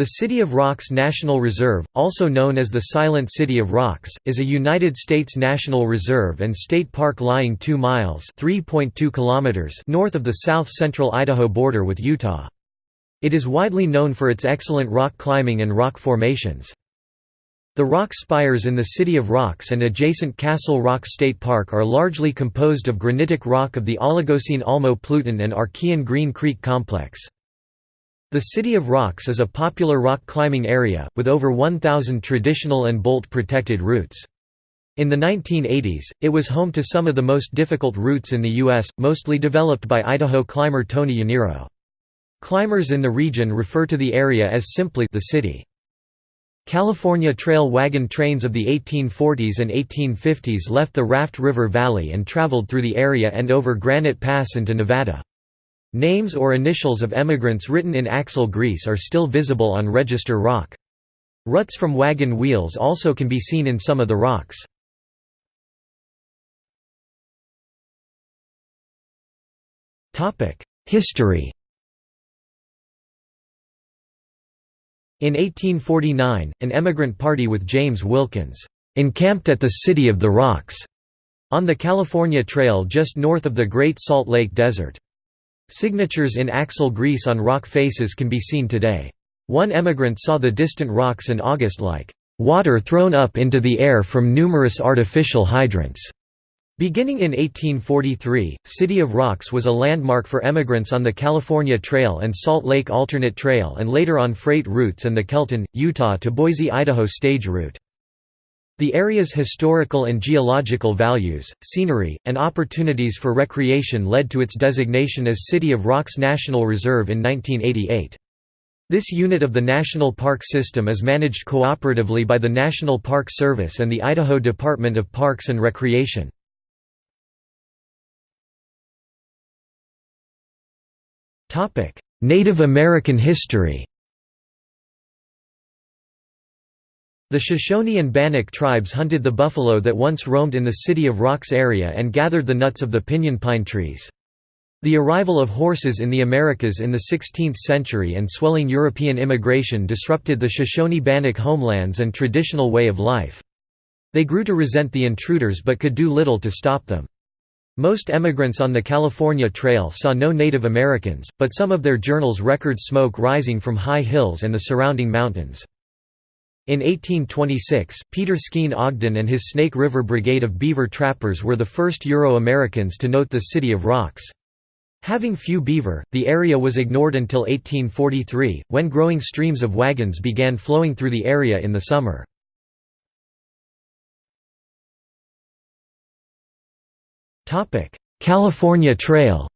The City of Rocks National Reserve, also known as the Silent City of Rocks, is a United States National Reserve and state park lying 2 miles kilometers north of the south-central Idaho border with Utah. It is widely known for its excellent rock climbing and rock formations. The rock spires in the City of Rocks and adjacent Castle Rock State Park are largely composed of granitic rock of the Oligocene Almo-Pluton and Archean Green Creek complex. The City of Rocks is a popular rock climbing area, with over 1,000 traditional and bolt-protected routes. In the 1980s, it was home to some of the most difficult routes in the U.S., mostly developed by Idaho climber Tony Yaniro. Climbers in the region refer to the area as simply the city. California Trail wagon trains of the 1840s and 1850s left the Raft River Valley and traveled through the area and over Granite Pass into Nevada. Names or initials of emigrants written in axle grease are still visible on register rock. Ruts from wagon wheels also can be seen in some of the rocks. History In 1849, an emigrant party with James Wilkins encamped at the City of the Rocks on the California Trail just north of the Great Salt Lake Desert. Signatures in axle grease on rock faces can be seen today. One emigrant saw the distant rocks in August like, "...water thrown up into the air from numerous artificial hydrants." Beginning in 1843, City of Rocks was a landmark for emigrants on the California Trail and Salt Lake Alternate Trail and later on freight routes and the Kelton, Utah to Boise, Idaho stage route. The area's historical and geological values, scenery, and opportunities for recreation led to its designation as City of Rocks National Reserve in 1988. This unit of the national park system is managed cooperatively by the National Park Service and the Idaho Department of Parks and Recreation. Native American history The Shoshone and Bannock tribes hunted the buffalo that once roamed in the City of Rocks area and gathered the nuts of the pinyon pine trees. The arrival of horses in the Americas in the 16th century and swelling European immigration disrupted the Shoshone-Bannock homelands and traditional way of life. They grew to resent the intruders but could do little to stop them. Most emigrants on the California Trail saw no Native Americans, but some of their journals record smoke rising from high hills and the surrounding mountains. In 1826, Peter Skene Ogden and his Snake River Brigade of beaver trappers were the first Euro-Americans to note the City of Rocks. Having few beaver, the area was ignored until 1843, when growing streams of wagons began flowing through the area in the summer. California Trail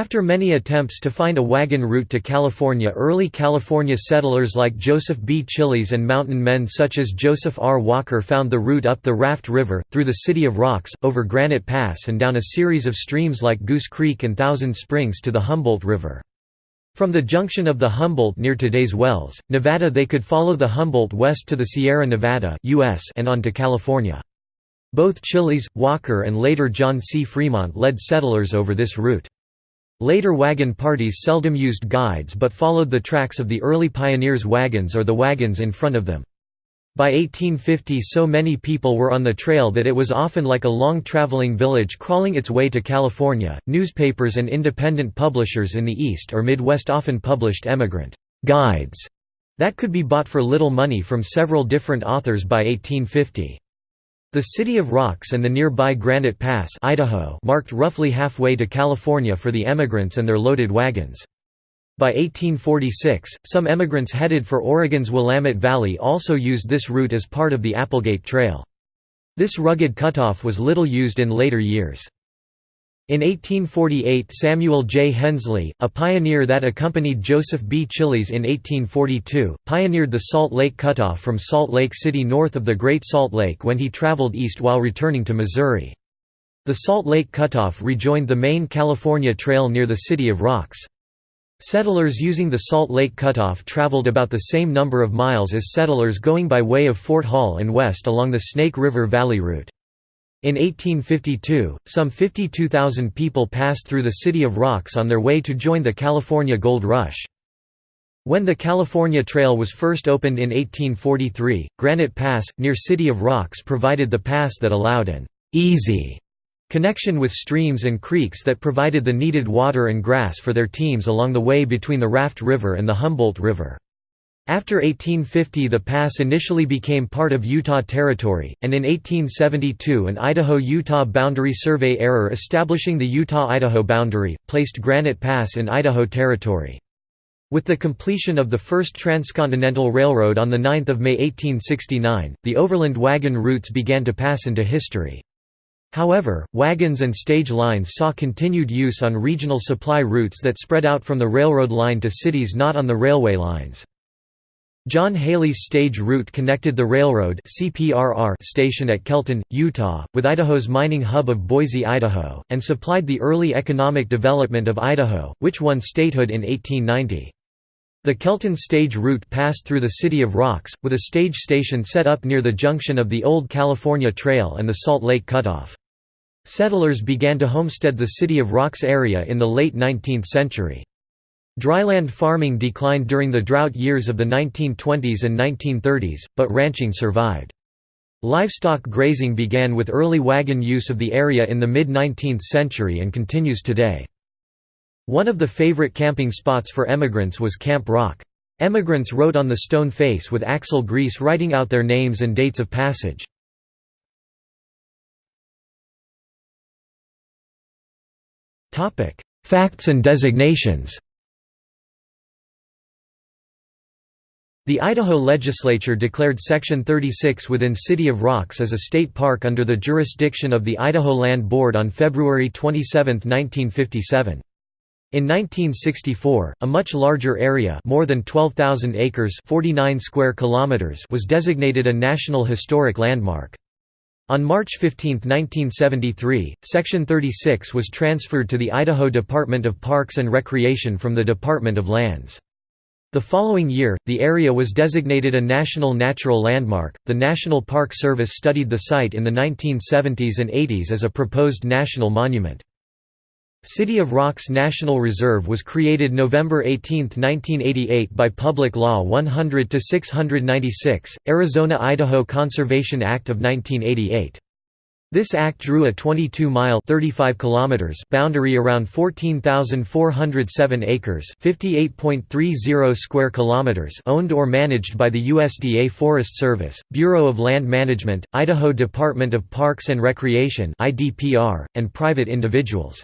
After many attempts to find a wagon route to California early California settlers like Joseph B. Chiles and mountain men such as Joseph R. Walker found the route up the Raft River, through the City of Rocks, over Granite Pass and down a series of streams like Goose Creek and Thousand Springs to the Humboldt River. From the junction of the Humboldt near today's Wells, Nevada they could follow the Humboldt west to the Sierra Nevada US and on to California. Both Chiles, Walker and later John C. Fremont led settlers over this route. Later wagon parties seldom used guides but followed the tracks of the early pioneers' wagons or the wagons in front of them. By 1850 so many people were on the trail that it was often like a long traveling village crawling its way to California. Newspapers and independent publishers in the East or Midwest often published emigrant guides that could be bought for little money from several different authors by 1850. The City of Rocks and the nearby Granite Pass Idaho marked roughly halfway to California for the emigrants and their loaded wagons. By 1846, some emigrants headed for Oregon's Willamette Valley also used this route as part of the Applegate Trail. This rugged cutoff was little used in later years. In 1848 Samuel J. Hensley, a pioneer that accompanied Joseph B. Chiles in 1842, pioneered the Salt Lake Cutoff from Salt Lake City north of the Great Salt Lake when he traveled east while returning to Missouri. The Salt Lake Cutoff rejoined the main California Trail near the City of Rocks. Settlers using the Salt Lake Cutoff traveled about the same number of miles as settlers going by way of Fort Hall and west along the Snake River Valley route. In 1852, some 52,000 people passed through the City of Rocks on their way to join the California Gold Rush. When the California Trail was first opened in 1843, Granite Pass, near City of Rocks provided the pass that allowed an «easy» connection with streams and creeks that provided the needed water and grass for their teams along the way between the Raft River and the Humboldt River. After 1850 the pass initially became part of Utah Territory, and in 1872 an Idaho-Utah boundary survey error establishing the Utah-Idaho boundary, placed Granite Pass in Idaho Territory. With the completion of the first transcontinental railroad on 9 May 1869, the overland wagon routes began to pass into history. However, wagons and stage lines saw continued use on regional supply routes that spread out from the railroad line to cities not on the railway lines. John Hailey's stage route connected the railroad CPRR station at Kelton, Utah, with Idaho's mining hub of Boise, Idaho, and supplied the early economic development of Idaho, which won statehood in 1890. The Kelton stage route passed through the city of Rocks, with a stage station set up near the junction of the Old California Trail and the Salt Lake Cutoff. Settlers began to homestead the City of Rocks area in the late 19th century. Dryland farming declined during the drought years of the 1920s and 1930s, but ranching survived. Livestock grazing began with early wagon use of the area in the mid-19th century and continues today. One of the favorite camping spots for emigrants was Camp Rock. Emigrants wrote on the stone face with axle grease writing out their names and dates of passage. Facts and designations The Idaho legislature declared Section 36 within City of Rocks as a state park under the jurisdiction of the Idaho Land Board on February 27, 1957. In 1964, a much larger area more than 12,000 acres 49 square kilometers was designated a National Historic Landmark. On March 15, 1973, Section 36 was transferred to the Idaho Department of Parks and Recreation from the Department of Lands. The following year, the area was designated a National Natural Landmark. The National Park Service studied the site in the 1970s and 80s as a proposed national monument. City of Rocks National Reserve was created November 18, 1988 by Public Law 100-696, Arizona-Idaho Conservation Act of 1988. This act drew a 22-mile (35 kilometers) boundary around 14,407 acres (58.30 square kilometers) owned or managed by the USDA Forest Service, Bureau of Land Management, Idaho Department of Parks and Recreation (IDPR), and private individuals.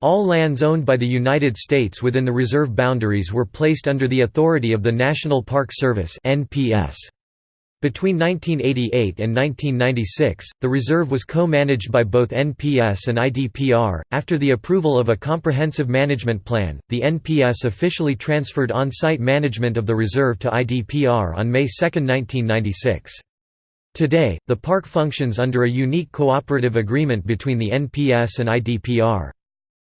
All lands owned by the United States within the reserve boundaries were placed under the authority of the National Park Service (NPS). Between 1988 and 1996, the reserve was co-managed by both NPS and IDPR. After the approval of a comprehensive management plan, the NPS officially transferred on-site management of the reserve to IDPR on May 2, 1996. Today, the park functions under a unique cooperative agreement between the NPS and IDPR.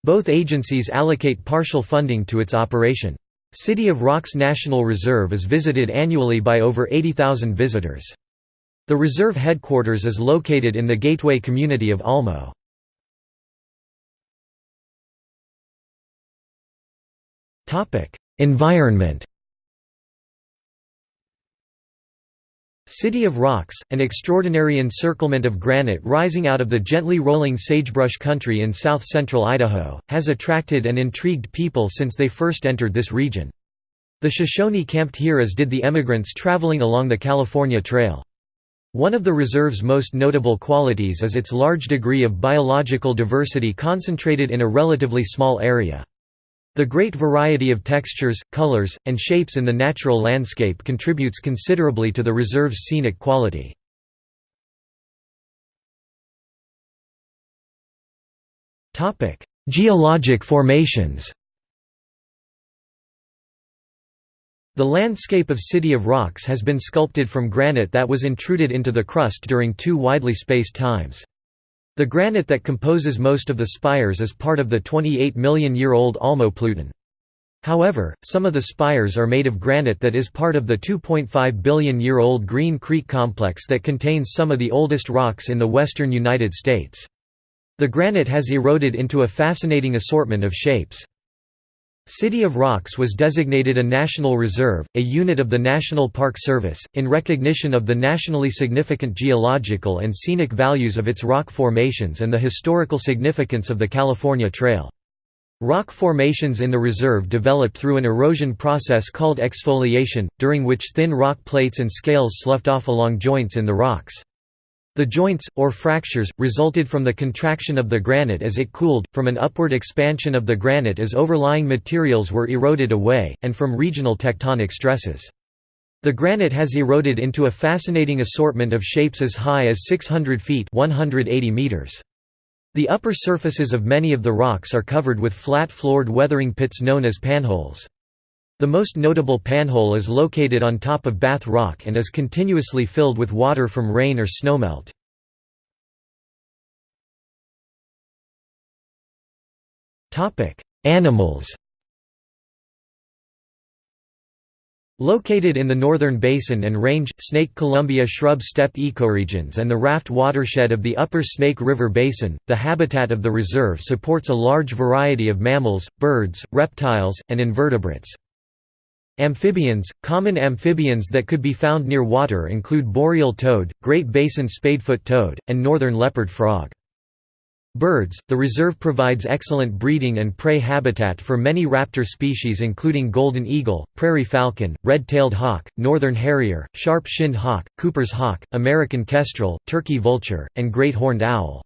Both agencies allocate partial funding to its operation. City of Rocks National Reserve is visited annually by over 80,000 visitors. The reserve headquarters is located in the gateway community of Almo. Environment City of Rocks, an extraordinary encirclement of granite rising out of the gently rolling sagebrush country in south-central Idaho, has attracted and intrigued people since they first entered this region. The Shoshone camped here as did the emigrants traveling along the California Trail. One of the reserve's most notable qualities is its large degree of biological diversity concentrated in a relatively small area. The great variety of textures, colors, and shapes in the natural landscape contributes considerably to the reserve's scenic quality. Geologic formations The landscape of City of Rocks has been sculpted from granite that was intruded into the crust during two widely spaced times. The granite that composes most of the spires is part of the 28 million year old Almo Pluton. However, some of the spires are made of granite that is part of the 2.5 billion year old Green Creek complex that contains some of the oldest rocks in the western United States. The granite has eroded into a fascinating assortment of shapes. City of Rocks was designated a National Reserve, a unit of the National Park Service, in recognition of the nationally significant geological and scenic values of its rock formations and the historical significance of the California Trail. Rock formations in the reserve developed through an erosion process called exfoliation, during which thin rock plates and scales sloughed off along joints in the rocks. The joints, or fractures, resulted from the contraction of the granite as it cooled, from an upward expansion of the granite as overlying materials were eroded away, and from regional tectonic stresses. The granite has eroded into a fascinating assortment of shapes as high as 600 feet 180 meters. The upper surfaces of many of the rocks are covered with flat-floored weathering pits known as panholes. The most notable panhole is located on top of Bath Rock and is continuously filled with water from rain or snowmelt. Animals Located in the northern basin and range, Snake Columbia shrub steppe ecoregions and the raft watershed of the upper Snake River Basin, the habitat of the reserve supports a large variety of mammals, birds, reptiles, and invertebrates. Amphibians – Common amphibians that could be found near water include boreal toad, Great Basin spadefoot toad, and northern leopard frog. Birds – The reserve provides excellent breeding and prey habitat for many raptor species including golden eagle, prairie falcon, red-tailed hawk, northern harrier, sharp-shinned hawk, Cooper's hawk, American kestrel, turkey vulture, and great horned owl.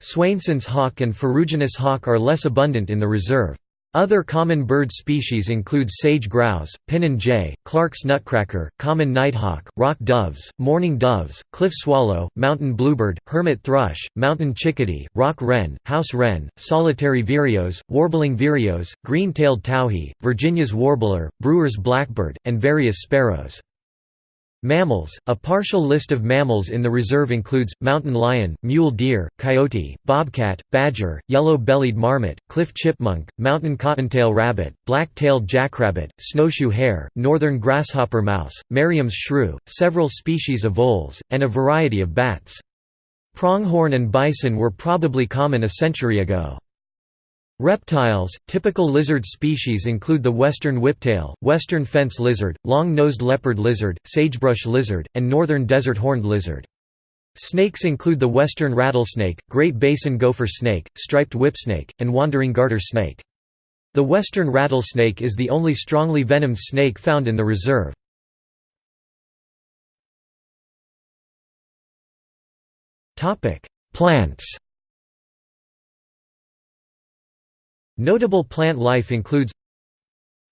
Swainson's hawk and ferruginous hawk are less abundant in the reserve. Other common bird species include sage grouse, pinon jay, Clark's nutcracker, common nighthawk, rock doves, mourning doves, cliff swallow, mountain bluebird, hermit thrush, mountain chickadee, rock wren, house wren, solitary vireos, warbling vireos, green-tailed towhee, Virginia's warbler, brewer's blackbird, and various sparrows. Mammals A partial list of mammals in the reserve includes, mountain lion, mule deer, coyote, bobcat, badger, yellow-bellied marmot, cliff chipmunk, mountain cottontail rabbit, black-tailed jackrabbit, snowshoe hare, northern grasshopper mouse, Merriam's shrew, several species of voles, and a variety of bats. Pronghorn and bison were probably common a century ago. Reptiles, typical lizard species include the western whiptail, western fence lizard, long-nosed leopard lizard, sagebrush lizard, and northern desert horned lizard. Snakes include the western rattlesnake, Great Basin gopher snake, striped whipsnake, and wandering garter snake. The western rattlesnake is the only strongly venomed snake found in the reserve. Plants Notable plant life includes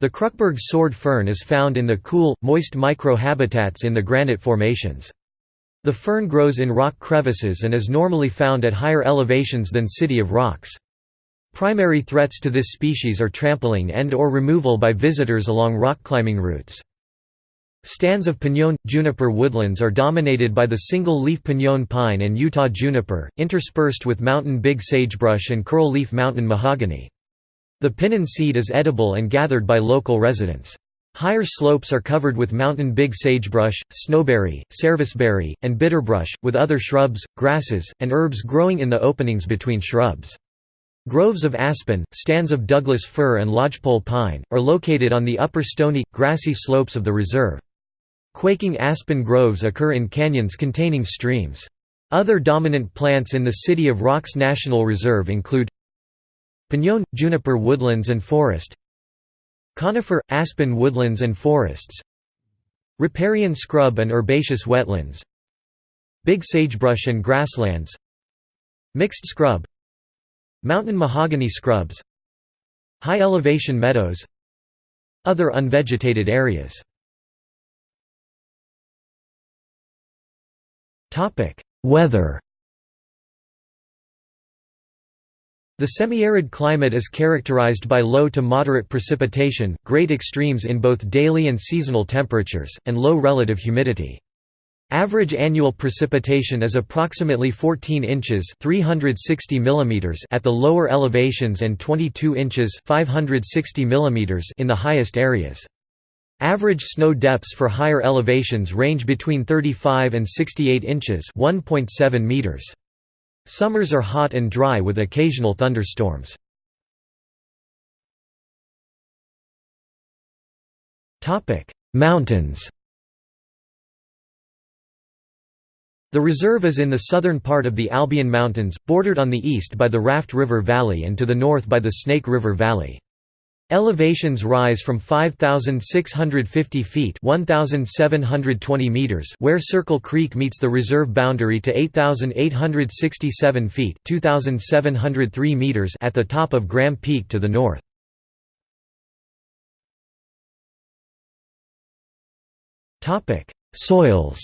The Kruckeberg sword fern is found in the cool, moist micro-habitats in the granite formations. The fern grows in rock crevices and is normally found at higher elevations than City of Rocks. Primary threats to this species are trampling and or removal by visitors along rock climbing routes. Stands of piñón – juniper woodlands are dominated by the single-leaf piñón pine and Utah juniper, interspersed with mountain big sagebrush and curl-leaf mountain mahogany. The pinyon seed is edible and gathered by local residents. Higher slopes are covered with mountain big sagebrush, snowberry, serviceberry, and bitterbrush, with other shrubs, grasses, and herbs growing in the openings between shrubs. Groves of aspen, stands of Douglas fir and lodgepole pine, are located on the upper stony, grassy slopes of the reserve. Quaking aspen groves occur in canyons containing streams. Other dominant plants in the City of Rocks National Reserve include Piñón – juniper woodlands and forest. Conifer – aspen woodlands and forests. Riparian scrub and herbaceous wetlands. Big sagebrush and grasslands. Mixed scrub. Mountain mahogany scrubs. High elevation meadows. Other unvegetated areas. Weather The semi-arid climate is characterized by low to moderate precipitation, great extremes in both daily and seasonal temperatures, and low relative humidity. Average annual precipitation is approximately 14 inches 360 mm at the lower elevations and 22 inches 560 mm in the highest areas. Average snow depths for higher elevations range between 35 and 68 inches 1.7 meters. Summers are hot and dry with occasional thunderstorms. Mountains The reserve is in the southern part of the Albion Mountains, bordered on the east by the Raft River Valley and to the north by the Snake River Valley. Elevations rise from 5,650 feet 1,720 meters where Circle Creek meets the reserve boundary to 8,867 feet 2,703 meters at the top of Graham Peak to the north. Soils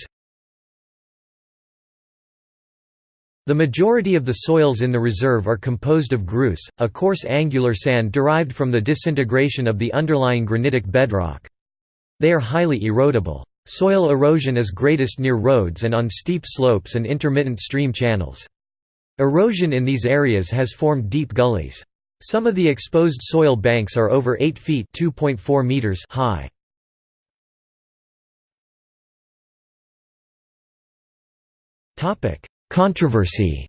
The majority of the soils in the reserve are composed of grus, a coarse angular sand derived from the disintegration of the underlying granitic bedrock. They are highly erodible. Soil erosion is greatest near roads and on steep slopes and intermittent stream channels. Erosion in these areas has formed deep gullies. Some of the exposed soil banks are over 8 feet meters high. Controversy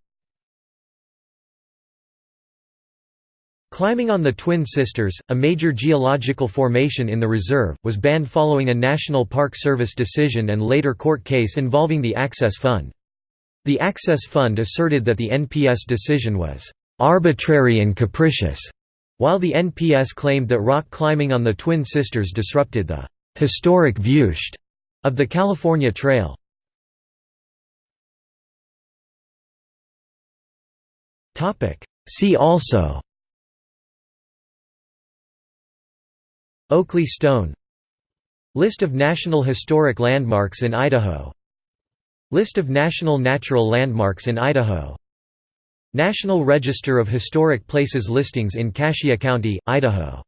Climbing on the Twin Sisters, a major geological formation in the reserve, was banned following a National Park Service decision and later court case involving the Access Fund. The Access Fund asserted that the NPS decision was «arbitrary and capricious», while the NPS claimed that rock climbing on the Twin Sisters disrupted the «historic viewshed» of the California Trail. See also. Oakley Stone. List of National Historic Landmarks in Idaho. List of National Natural Landmarks in Idaho. National Register of Historic Places listings in Cassia County, Idaho